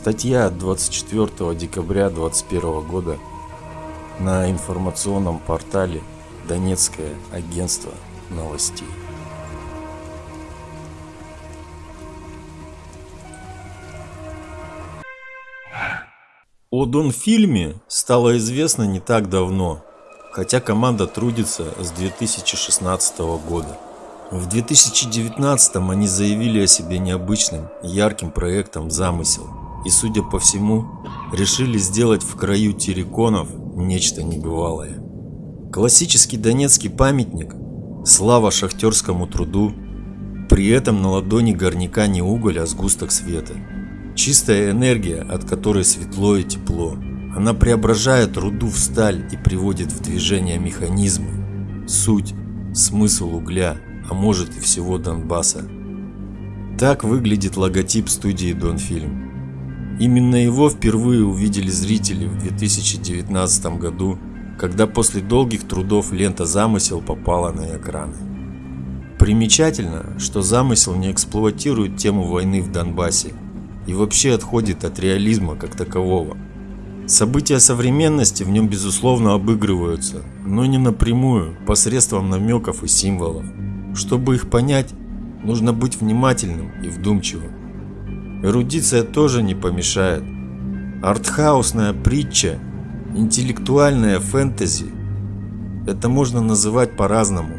Статья от 24 декабря 2021 года на информационном портале Донецкое агентство новостей. О Донфильме стало известно не так давно, хотя команда трудится с 2016 года. В 2019 они заявили о себе необычным, ярким проектом «Замысел» и, судя по всему, решили сделать в краю терриконов нечто небывалое. Классический донецкий памятник, слава шахтерскому труду, при этом на ладони горняка не уголь, а сгусток света. Чистая энергия, от которой светло и тепло. Она преображает руду в сталь и приводит в движение механизмы. Суть, смысл угля, а может и всего Донбасса. Так выглядит логотип студии Донфильм. Именно его впервые увидели зрители в 2019 году, когда после долгих трудов лента «Замысел» попала на экраны. Примечательно, что «Замысел» не эксплуатирует тему войны в Донбассе и вообще отходит от реализма как такового. События современности в нем безусловно обыгрываются, но не напрямую, посредством намеков и символов. Чтобы их понять, нужно быть внимательным и вдумчивым. Эрудиция тоже не помешает. Артхаусная притча, интеллектуальная фэнтези – это можно называть по-разному.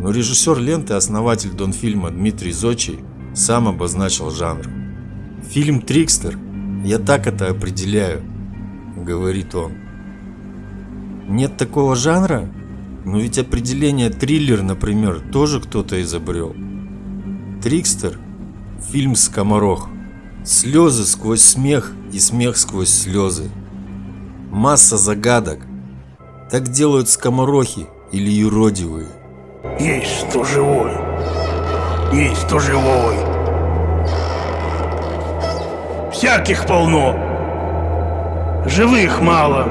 Но режиссер ленты, основатель Донфильма Дмитрий Зочий сам обозначил жанр. Фильм «Трикстер» я так это определяю, говорит он. Нет такого жанра? Но ведь определение триллер, например, тоже кто-то изобрел. Трикстер – фильм «Скоморох». Слезы сквозь смех и смех сквозь слезы. Масса загадок. Так делают скоморохи или юродивые. Есть кто живой. Есть кто живой. Всяких полно. Живых мало.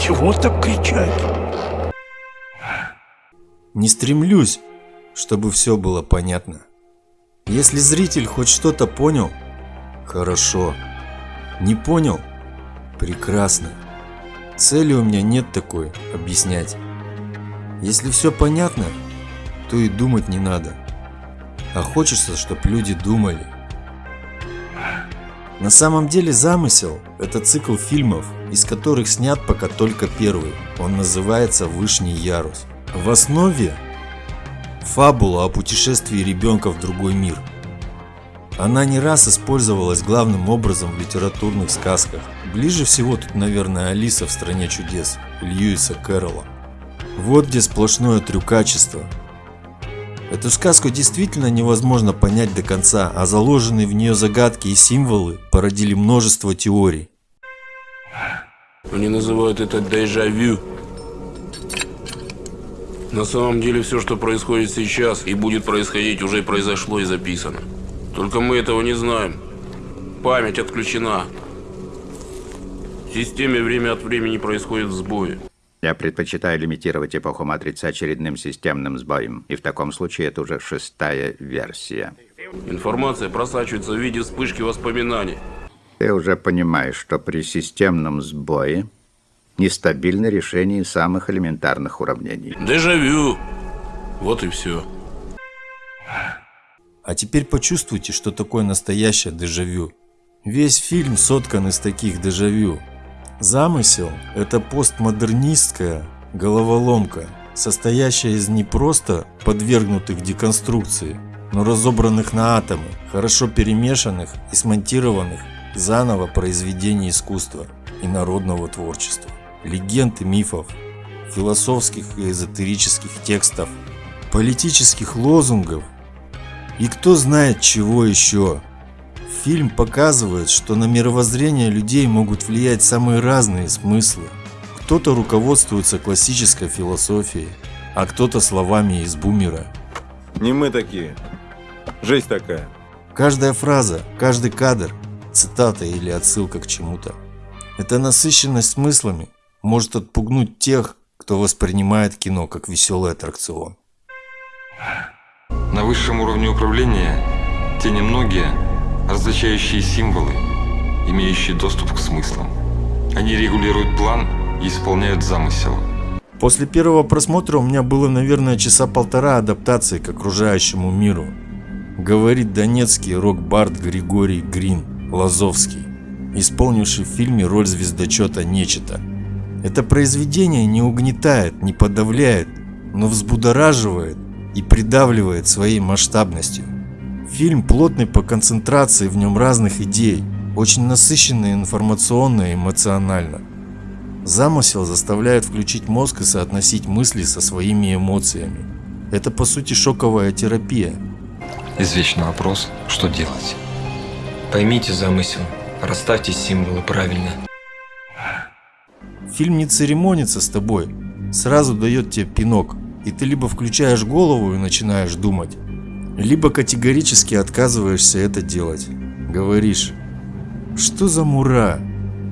Чего так кричать? Не стремлюсь, чтобы все было понятно. Если зритель хоть что-то понял, хорошо. Не понял? Прекрасно. Цели у меня нет такой, объяснять. Если все понятно, то и думать не надо. А хочется, чтобы люди думали. На самом деле замысел – это цикл фильмов, из которых снят пока только первый. Он называется «Вышний ярус». В основе Фабула о путешествии ребенка в другой мир. Она не раз использовалась главным образом в литературных сказках. Ближе всего тут, наверное, Алиса в «Стране чудес» Льюиса Кэрролла. Вот где сплошное трюкачество. Эту сказку действительно невозможно понять до конца, а заложенные в нее загадки и символы породили множество теорий. Они называют это дежавю. На самом деле все, что происходит сейчас и будет происходить, уже произошло и записано. Только мы этого не знаем. Память отключена. В системе время от времени происходят сбои. Я предпочитаю лимитировать эпоху матрицы очередным системным сбоем. И в таком случае это уже шестая версия. Информация просачивается в виде вспышки воспоминаний. Ты уже понимаешь, что при системном сбое нестабильно решение самых элементарных уравнений. Дежавю. Вот и все. А теперь почувствуйте, что такое настоящее дежавю. Весь фильм соткан из таких дежавю. Замысел – это постмодернистская головоломка, состоящая из не просто подвергнутых деконструкции, но разобранных на атомы, хорошо перемешанных и смонтированных заново произведений искусства и народного творчества легенд и мифов, философских и эзотерических текстов, политических лозунгов и кто знает чего еще. Фильм показывает, что на мировоззрение людей могут влиять самые разные смыслы. Кто-то руководствуется классической философией, а кто-то словами из бумера. Не мы такие. Жизнь такая. Каждая фраза, каждый кадр, цитата или отсылка к чему-то. Это насыщенность смыслами, может отпугнуть тех, кто воспринимает кино как веселый аттракцион. На высшем уровне управления те немногие, различающие символы, имеющие доступ к смыслам. Они регулируют план и исполняют замысел. После первого просмотра у меня было, наверное, часа полтора адаптации к окружающему миру. Говорит донецкий рок-бард Григорий Грин Лазовский, исполнивший в фильме роль звездочета Нечета. Это произведение не угнетает, не подавляет, но взбудораживает и придавливает своей масштабностью. Фильм плотный по концентрации в нем разных идей, очень насыщенный информационно и эмоционально. Замысел заставляет включить мозг и соотносить мысли со своими эмоциями. Это по сути шоковая терапия. Извечный вопрос, что делать? Поймите замысел, расставьте символы правильно. Фильм не церемонится с тобой, сразу дает тебе пинок, и ты либо включаешь голову и начинаешь думать, либо категорически отказываешься это делать. Говоришь, что за мура?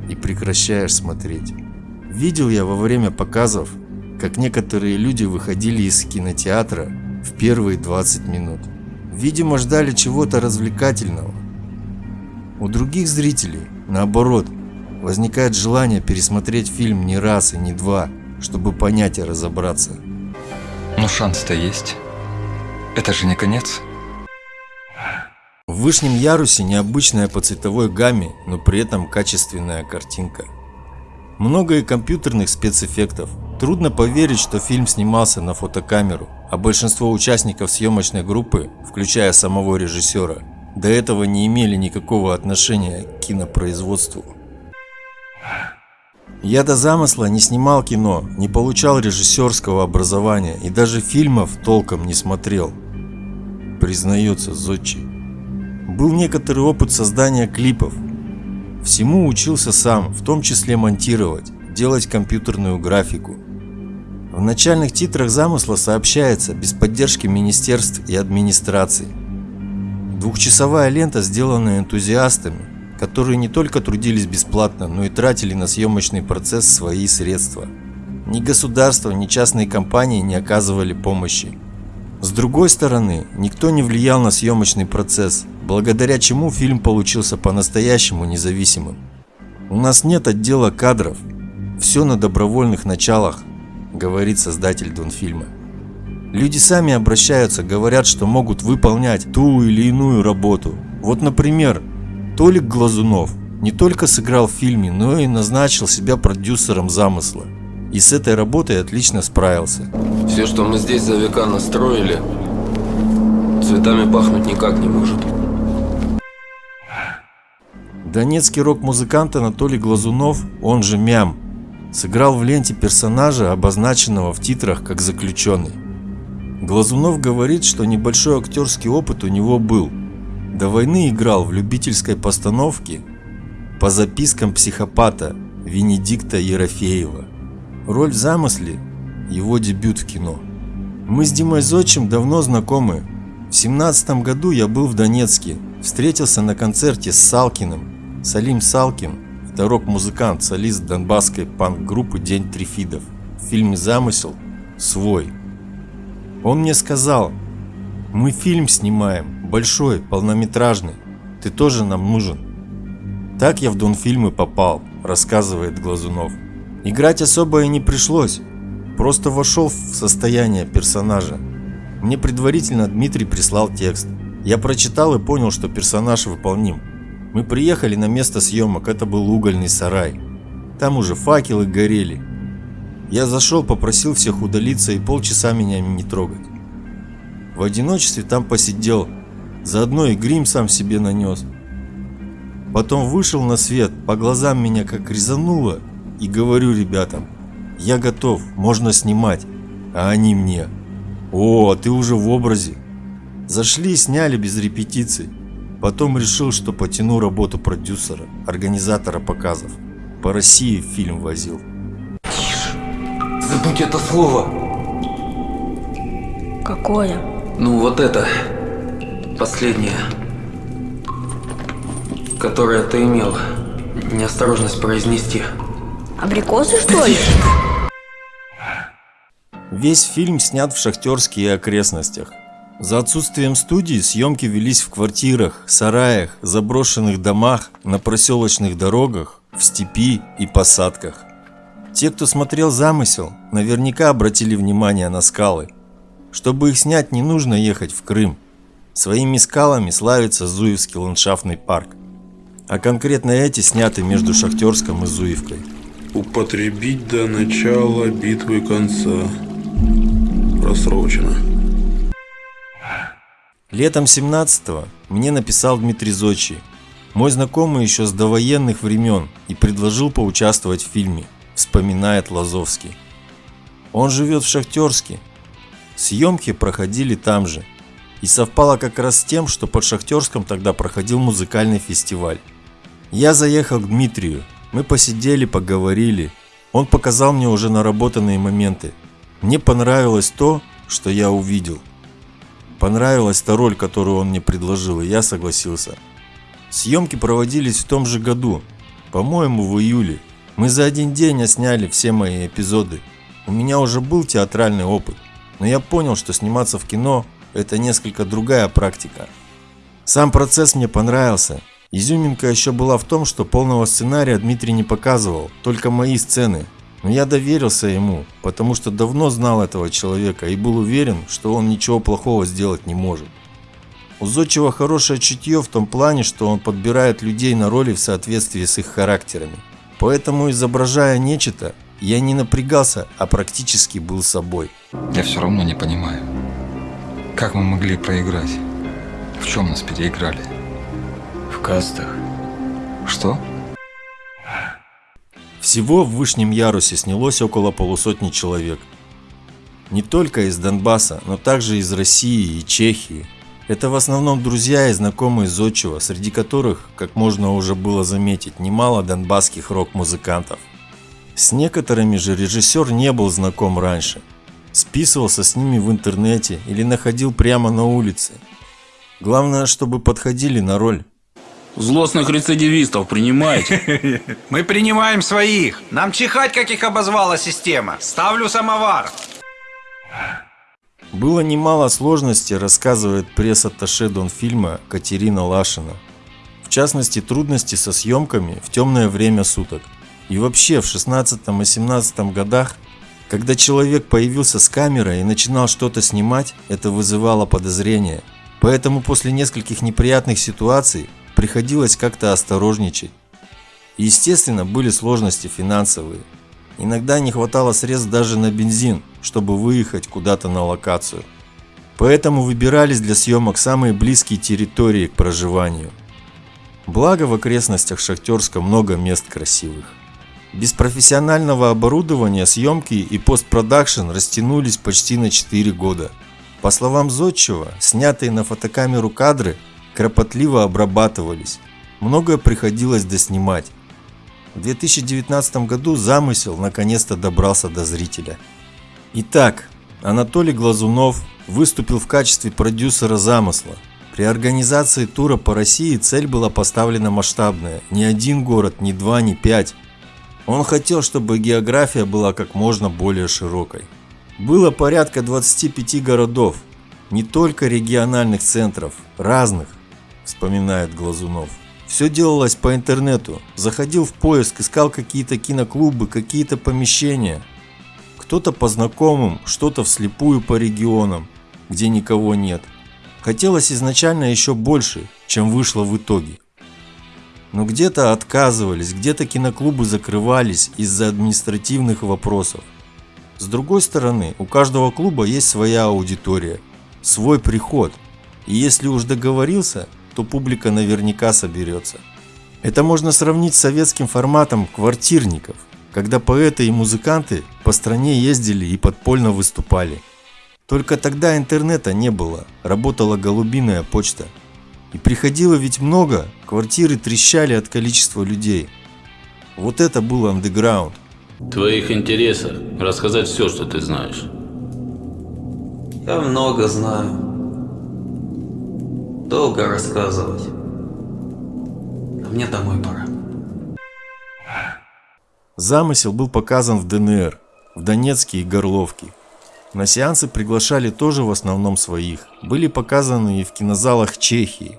И прекращаешь смотреть. Видел я во время показов, как некоторые люди выходили из кинотеатра в первые 20 минут. Видимо, ждали чего-то развлекательного. У других зрителей, наоборот, возникает желание пересмотреть фильм не раз и не два, чтобы понять и разобраться. Но шанс-то есть. Это же не конец. В вышнем ярусе необычная по цветовой гамме, но при этом качественная картинка. Много и компьютерных спецэффектов. Трудно поверить, что фильм снимался на фотокамеру, а большинство участников съемочной группы, включая самого режиссера, до этого не имели никакого отношения к кинопроизводству. Я до замысла не снимал кино, не получал режиссерского образования и даже фильмов толком не смотрел. Признается Зодчий. Был некоторый опыт создания клипов. Всему учился сам, в том числе монтировать, делать компьютерную графику. В начальных титрах замысла сообщается без поддержки министерств и администраций. Двухчасовая лента, сделанная энтузиастами, которые не только трудились бесплатно, но и тратили на съемочный процесс свои средства. Ни государство, ни частные компании не оказывали помощи. С другой стороны, никто не влиял на съемочный процесс, благодаря чему фильм получился по-настоящему независимым. У нас нет отдела кадров, все на добровольных началах, говорит создатель Донфильма. Люди сами обращаются, говорят, что могут выполнять ту или иную работу. Вот, например, Толик Глазунов не только сыграл в фильме, но и назначил себя продюсером замысла. И с этой работой отлично справился. Все, что мы здесь за века настроили, цветами пахнуть никак не может. Донецкий рок-музыкант Анатолий Глазунов, он же Мям, сыграл в ленте персонажа, обозначенного в титрах как заключенный. Глазунов говорит, что небольшой актерский опыт у него был – до войны играл в любительской постановке по запискам психопата Венедикта Ерофеева. Роль в замысле – его дебют в кино. Мы с Димой Зодчим давно знакомы. В семнадцатом году я был в Донецке, встретился на концерте с Салкиным. Салим Салкин – это рок-музыкант, солист донбасской панк-группы «День Трифидов». В фильме «Замысел» свой. Он мне сказал, мы фильм снимаем, большой, полнометражный. Ты тоже нам нужен. Так я в Донфильмы попал, рассказывает Глазунов. Играть особо и не пришлось. Просто вошел в состояние персонажа. Мне предварительно Дмитрий прислал текст. Я прочитал и понял, что персонаж выполним. Мы приехали на место съемок, это был угольный сарай. Там уже факелы горели. Я зашел, попросил всех удалиться и полчаса меня не трогать. В одиночестве там посидел, Заодно и грим сам себе нанес. Потом вышел на свет, по глазам меня как резануло, и говорю ребятам, я готов, можно снимать, а они мне. О, ты уже в образе. Зашли, сняли без репетиций. Потом решил, что потяну работу продюсера, организатора показов. По России фильм возил. Тише. Забудь это слово. Какое? Ну вот это. Последнее. Которое ты имел неосторожность произнести. Абрикосы, что ли? Весь фильм снят в шахтерских окрестностях. За отсутствием студии съемки велись в квартирах, сараях, заброшенных домах, на проселочных дорогах, в степи и посадках. Те, кто смотрел замысел, наверняка обратили внимание на скалы. Чтобы их снять, не нужно ехать в Крым. Своими скалами славится Зуевский ландшафтный парк. А конкретно эти сняты между Шахтерском и Зуевкой. Употребить до начала битвы конца. Просрочено. Летом 17-го мне написал Дмитрий Зодчий, мой знакомый еще с довоенных времен, и предложил поучаствовать в фильме, вспоминает Лазовский. Он живет в Шахтерске. Съемки проходили там же. И совпало как раз с тем, что под Шахтерском тогда проходил музыкальный фестиваль. Я заехал к Дмитрию, мы посидели, поговорили. Он показал мне уже наработанные моменты. Мне понравилось то, что я увидел – Понравилась та роль, которую он мне предложил, и я согласился. Съемки проводились в том же году, по-моему, в июле. Мы за один день осняли все мои эпизоды. У меня уже был театральный опыт, но я понял, что сниматься в кино – это несколько другая практика. Сам процесс мне понравился. Изюминка еще была в том, что полного сценария Дмитрий не показывал, только мои сцены, но я доверился ему, потому что давно знал этого человека и был уверен, что он ничего плохого сделать не может. У Зодчего хорошее чутье в том плане, что он подбирает людей на роли в соответствии с их характерами. Поэтому, изображая нечто, я не напрягался, а практически был собой. Я все равно не понимаю, как мы могли проиграть? В чем нас переиграли? В кастах. Что? Всего в Вышнем Ярусе снялось около полусотни человек. Не только из Донбасса, но также из России и Чехии. Это в основном друзья и знакомые Зодчего, среди которых, как можно уже было заметить, немало донбасских рок-музыкантов. С некоторыми же режиссер не был знаком раньше. Списывался с ними в интернете или находил прямо на улице. Главное, чтобы подходили на роль. Злостных рецидивистов принимаете? Мы принимаем своих. Нам чихать, как их обозвала система. Ставлю самовар. Было немало сложностей, рассказывает пресс-атташе Донфильма Катерина Лашина. В частности, трудности со съемками в темное время суток. И вообще в 16 и 17 годах, когда человек появился с камерой и начинал что-то снимать, это вызывало подозрения. Поэтому после нескольких неприятных ситуаций приходилось как-то осторожничать. естественно, были сложности финансовые. Иногда не хватало средств даже на бензин, чтобы выехать куда-то на локацию. Поэтому выбирались для съемок самые близкие территории к проживанию. Благо в окрестностях Шахтерска много мест красивых. Без профессионального оборудования съемки и постпродакшн растянулись почти на 4 года. По словам Зодчева, снятые на фотокамеру кадры кропотливо обрабатывались. Многое приходилось доснимать. В 2019 году замысел наконец-то добрался до зрителя. Итак, Анатолий Глазунов выступил в качестве продюсера замысла. При организации тура по России цель была поставлена масштабная. Ни один город, ни два, ни пять. Он хотел, чтобы география была как можно более широкой. Было порядка 25 городов, не только региональных центров, разных, вспоминает Глазунов. Все делалось по интернету. Заходил в поиск, искал какие-то киноклубы, какие-то помещения. Кто-то по знакомым, что-то вслепую по регионам, где никого нет. Хотелось изначально еще больше, чем вышло в итоге. Но где-то отказывались, где-то киноклубы закрывались из-за административных вопросов. С другой стороны, у каждого клуба есть своя аудитория, свой приход. И если уж договорился, то публика наверняка соберется. Это можно сравнить с советским форматом квартирников, когда поэты и музыканты по стране ездили и подпольно выступали. Только тогда интернета не было, работала голубиная почта. И приходило ведь много, квартиры трещали от количества людей. Вот это был андеграунд. В твоих интересах рассказать все, что ты знаешь. Я много знаю. Долго рассказывать. А мне домой пора. Замысел был показан в ДНР, в Донецке и Горловке. На сеансы приглашали тоже в основном своих, были показаны и в кинозалах Чехии.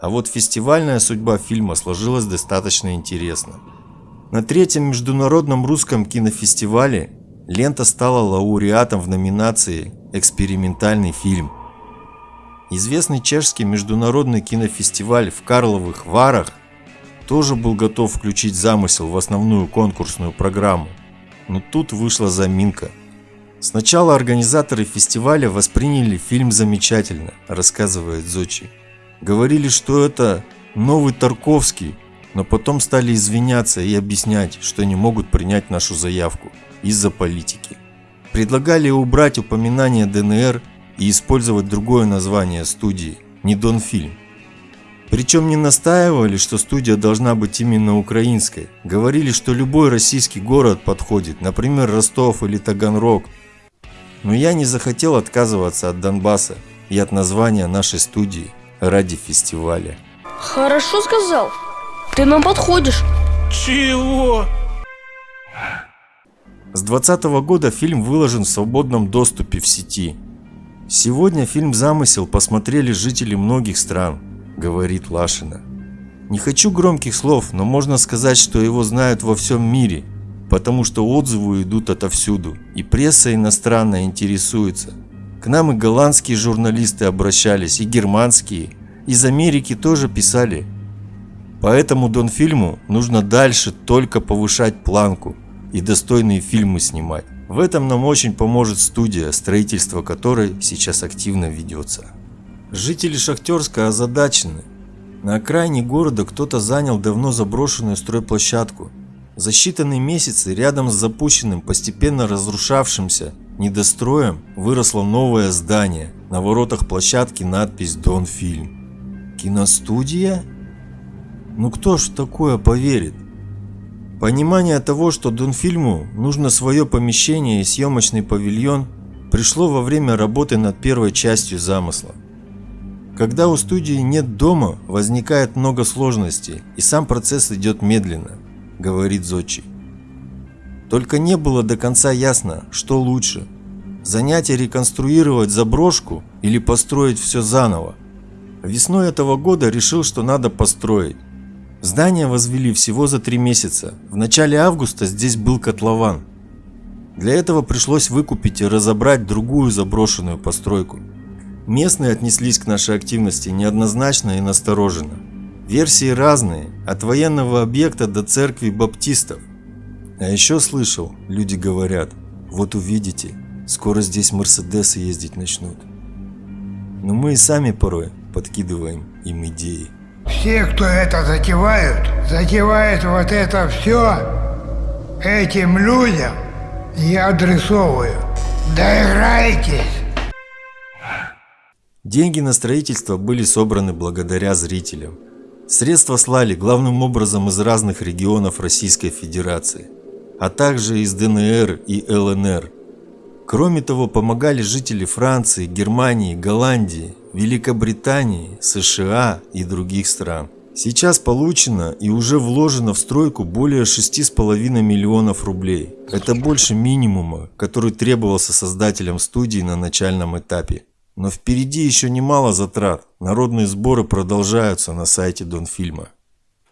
А вот фестивальная судьба фильма сложилась достаточно интересно. На третьем международном русском кинофестивале лента стала лауреатом в номинации «Экспериментальный фильм». Известный чешский международный кинофестиваль в Карловых Варах тоже был готов включить замысел в основную конкурсную программу. Но тут вышла заминка. Сначала организаторы фестиваля восприняли фильм замечательно, рассказывает Зочи. Говорили, что это новый Тарковский, но потом стали извиняться и объяснять, что не могут принять нашу заявку из-за политики. Предлагали убрать упоминание ДНР и использовать другое название студии – не Донфильм. Причем не настаивали, что студия должна быть именно украинской. Говорили, что любой российский город подходит, например, Ростов или Таганрог. Но я не захотел отказываться от Донбасса и от названия нашей студии ради фестиваля. Хорошо сказал. Ты нам подходишь. Чего? С 2020 года фильм выложен в свободном доступе в сети. Сегодня фильм «Замысел» посмотрели жители многих стран, говорит Лашина. Не хочу громких слов, но можно сказать, что его знают во всем мире, потому что отзывы идут отовсюду, и пресса иностранная интересуется. К нам и голландские журналисты обращались, и германские, из Америки тоже писали. Поэтому Донфильму нужно дальше только повышать планку и достойные фильмы снимать. В этом нам очень поможет студия, строительство которой сейчас активно ведется. Жители Шахтерска озадачены. На окраине города кто-то занял давно заброшенную стройплощадку. За считанные месяцы рядом с запущенным, постепенно разрушавшимся недостроем выросло новое здание. На воротах площадки надпись «Донфильм». Киностудия? Ну кто ж в такое поверит? Понимание того, что Донфильму нужно свое помещение и съемочный павильон, пришло во время работы над первой частью замысла. Когда у студии нет дома, возникает много сложностей, и сам процесс идет медленно, говорит Зодчий. Только не было до конца ясно, что лучше – занять и реконструировать заброшку или построить все заново. Весной этого года решил, что надо построить. Здание возвели всего за три месяца. В начале августа здесь был котлован. Для этого пришлось выкупить и разобрать другую заброшенную постройку. Местные отнеслись к нашей активности неоднозначно и настороженно. Версии разные, от военного объекта до церкви баптистов. А еще слышал, люди говорят, вот увидите, скоро здесь мерседесы ездить начнут. Но мы и сами порой подкидываем им идеи. Все, кто это затевают, затевают вот это все этим людям, я адресовываю. Доиграйтесь! Деньги на строительство были собраны благодаря зрителям. Средства слали главным образом из разных регионов Российской Федерации, а также из ДНР и ЛНР. Кроме того, помогали жители Франции, Германии, Голландии, Великобритании, США и других стран. Сейчас получено и уже вложено в стройку более 6,5 миллионов рублей. Это больше минимума, который требовался создателям студии на начальном этапе. Но впереди еще немало затрат. Народные сборы продолжаются на сайте Донфильма.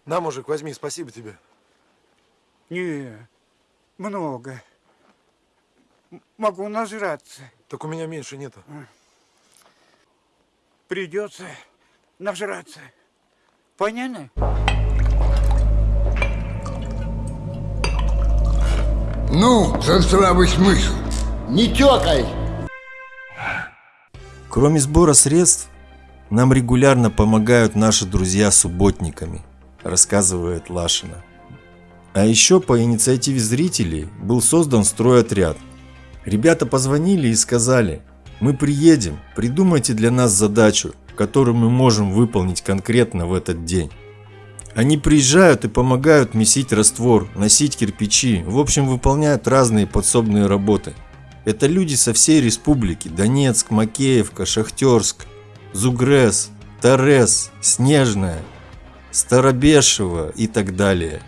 На, мужик, возьми, спасибо тебе. Не, много. Могу нажраться. Так у меня меньше нету. Придется нажраться. Понятно? Ну, за здравый смысл. Не тёкай! Кроме сбора средств, нам регулярно помогают наши друзья субботниками, рассказывает Лашина. А еще по инициативе зрителей был создан стройотряд. Ребята позвонили и сказали, мы приедем, придумайте для нас задачу, которую мы можем выполнить конкретно в этот день. Они приезжают и помогают месить раствор, носить кирпичи, в общем выполняют разные подсобные работы. Это люди со всей республики – Донецк, Макеевка, Шахтерск, Зугрес, Торез, Снежная, Старобешево и так далее.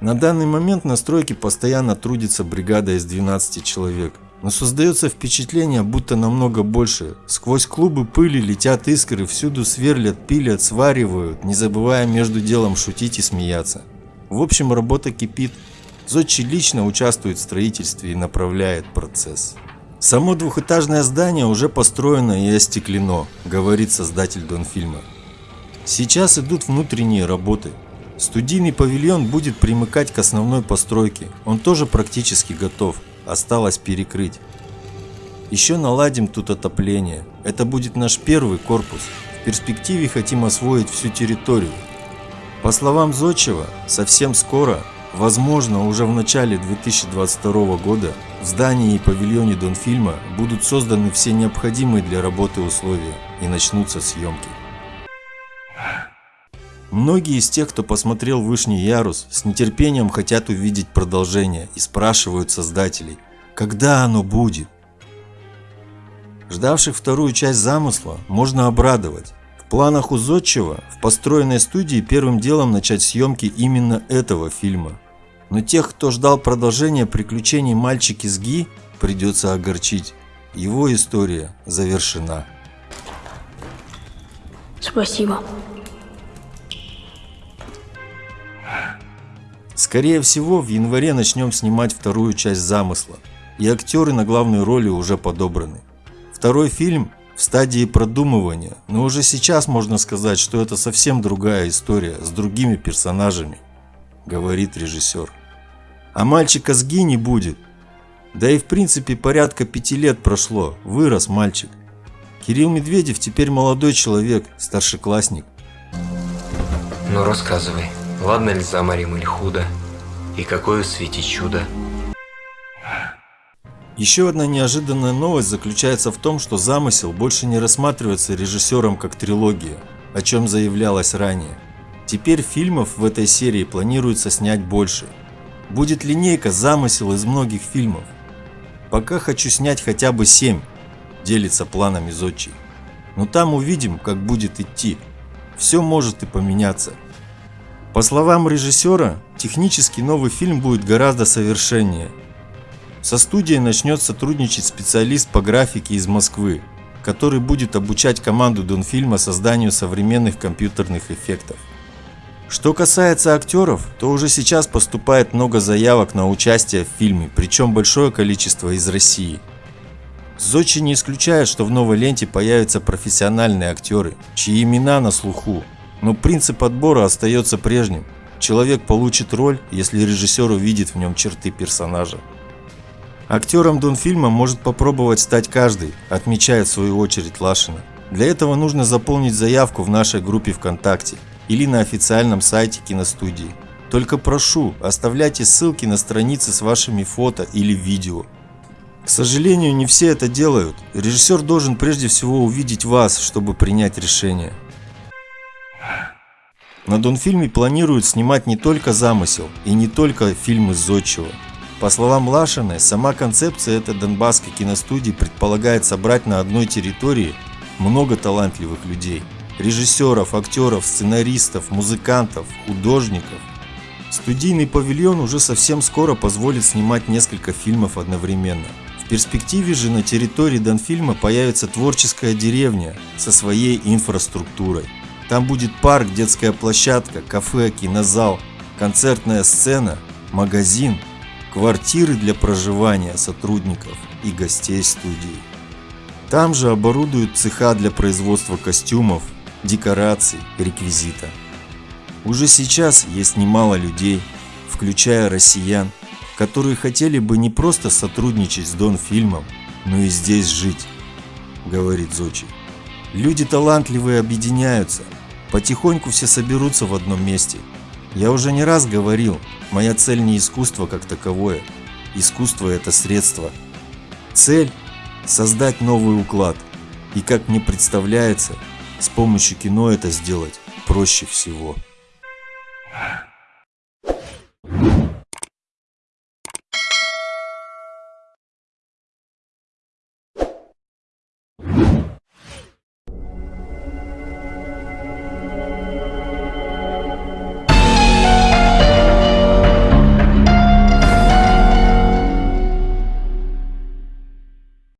На данный момент на стройке постоянно трудится бригада из 12 человек – Но создается впечатление, будто намного больше. Сквозь клубы пыли летят искры, всюду сверлят, пилят, сваривают, не забывая между делом шутить и смеяться. В общем, работа кипит. Зодчий лично участвует в строительстве и направляет процесс. Само двухэтажное здание уже построено и остеклено, говорит создатель Донфильма. Сейчас идут внутренние работы. Студийный павильон будет примыкать к основной постройке. Он тоже практически готов. Осталось перекрыть. Еще наладим тут отопление. Это будет наш первый корпус. В перспективе хотим освоить всю территорию. По словам Зодчева, совсем скоро, возможно уже в начале 2022 года, в здании и павильоне Донфильма будут созданы все необходимые для работы условия и начнутся съемки. Многие из тех, кто посмотрел «Вышний ярус», с нетерпением хотят увидеть продолжение и спрашивают создателей, когда оно будет. Ждавших вторую часть замысла можно обрадовать. В планах у Зодчего в построенной студии первым делом начать съемки именно этого фильма. Но тех, кто ждал продолжения приключений мальчики с Ги, придется огорчить. Его история завершена. Спасибо. Скорее всего, в январе начнем снимать вторую часть замысла, и актеры на главные роли уже подобраны. Второй фильм в стадии продумывания, но уже сейчас можно сказать, что это совсем другая история с другими персонажами, говорит режиссер. А мальчика с Ги не будет. Да и в принципе порядка пяти лет прошло, вырос мальчик. Кирилл Медведев теперь молодой человек, старшеклассник. Ну рассказывай. Ладно ли за морем или худо? И какое в свете чудо? Еще одна неожиданная новость заключается в том, что замысел больше не рассматривается режиссером как трилогия, о чем заявлялось ранее. Теперь фильмов в этой серии планируется снять больше. Будет линейка замысел из многих фильмов. Пока хочу снять хотя бы 7, делится планами Зодчий. Но там увидим, как будет идти. Все может и поменяться. По словам режиссера, технически новый фильм будет гораздо совершеннее. Со студией начнет сотрудничать специалист по графике из Москвы, который будет обучать команду Донфильма созданию современных компьютерных эффектов. Что касается актеров, то уже сейчас поступает много заявок на участие в фильме, причем большое количество из России. Зодчий не исключает, что в новой ленте появятся профессиональные актеры, чьи имена на слуху, но принцип отбора остается прежним. Человек получит роль, если режиссер увидит в нем черты персонажа. Актером Донфильма может попробовать стать каждый, отмечает в свою очередь Лашина. Для этого нужно заполнить заявку в нашей группе ВКонтакте или на официальном сайте киностудии. Только прошу, оставляйте ссылки на страницы с вашими фото или видео. К сожалению, не все это делают. Режиссер должен прежде всего увидеть вас, чтобы принять решение. На Донфильме планируют снимать не только замысел и не только фильмы Зодчего. По словам Лашиной, сама концепция этой донбасской киностудии предполагает собрать на одной территории много талантливых людей. Режиссеров, актеров, сценаристов, музыкантов, художников. Студийный павильон уже совсем скоро позволит снимать несколько фильмов одновременно. В перспективе же на территории Донфильма появится творческая деревня со своей инфраструктурой. Там будет парк, детская площадка, кафе, кинозал, концертная сцена, магазин, квартиры для проживания сотрудников и гостей студии. Там же оборудуют цеха для производства костюмов, декораций, реквизита. Уже сейчас есть немало людей, включая россиян, которые хотели бы не просто сотрудничать с Донфильмом, но и здесь жить, говорит Зочи. Люди талантливые объединяются, потихоньку все соберутся в одном месте. Я уже не раз говорил, моя цель не искусство как таковое, искусство это средство. Цель – создать новый уклад, и как мне представляется, с помощью кино это сделать проще всего.